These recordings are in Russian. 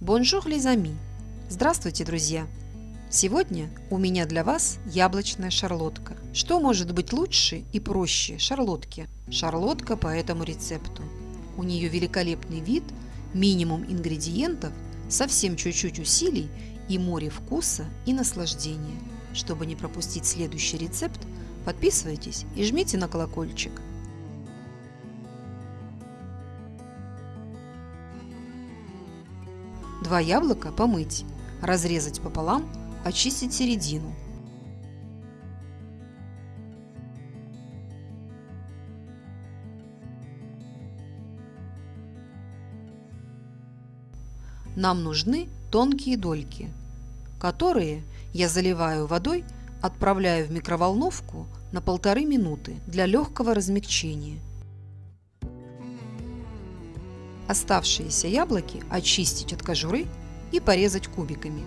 Bonjour les amis! Здравствуйте, друзья! Сегодня у меня для вас яблочная шарлотка. Что может быть лучше и проще шарлотки? Шарлотка по этому рецепту. У нее великолепный вид, минимум ингредиентов, совсем чуть-чуть усилий и море вкуса и наслаждения. Чтобы не пропустить следующий рецепт, подписывайтесь и жмите на колокольчик. Два яблока помыть, разрезать пополам, очистить середину. Нам нужны тонкие дольки, которые я заливаю водой, отправляю в микроволновку на полторы минуты для легкого размягчения – Оставшиеся яблоки очистить от кожуры и порезать кубиками.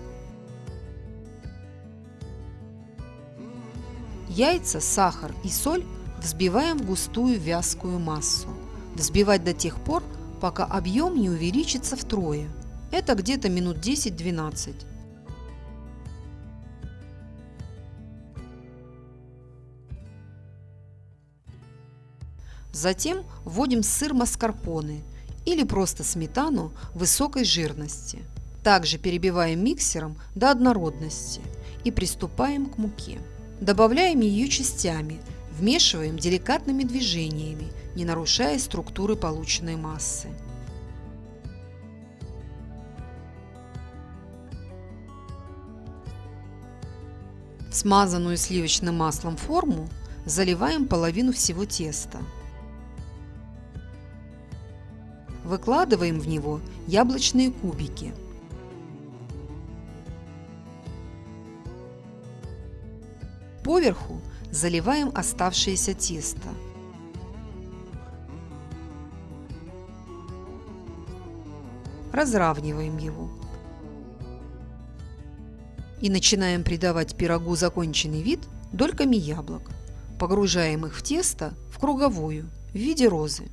Яйца, сахар и соль взбиваем в густую вязкую массу. Взбивать до тех пор, пока объем не увеличится втрое. Это где-то минут 10-12. Затем вводим сыр маскарпоне или просто сметану высокой жирности. Также перебиваем миксером до однородности и приступаем к муке. Добавляем ее частями, вмешиваем деликатными движениями, не нарушая структуры полученной массы. В смазанную сливочным маслом форму заливаем половину всего теста. Выкладываем в него яблочные кубики. Поверху заливаем оставшееся тесто. Разравниваем его. И начинаем придавать пирогу законченный вид дольками яблок. Погружаем их в тесто в круговую в виде розы.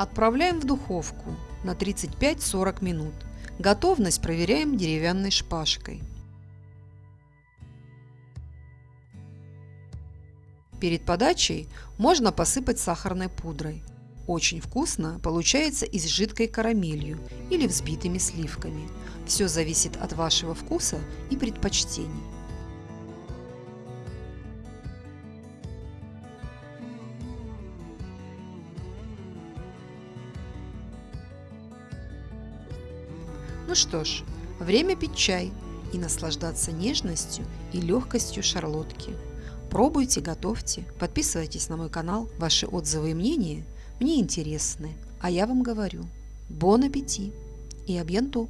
Отправляем в духовку на 35-40 минут. Готовность проверяем деревянной шпажкой. Перед подачей можно посыпать сахарной пудрой. Очень вкусно получается и с жидкой карамелью или взбитыми сливками. Все зависит от вашего вкуса и предпочтений. Ну что ж, время пить чай и наслаждаться нежностью и легкостью шарлотки. Пробуйте, готовьте, подписывайтесь на мой канал, ваши отзывы и мнения мне интересны, а я вам говорю, бон аппетит и абьянту!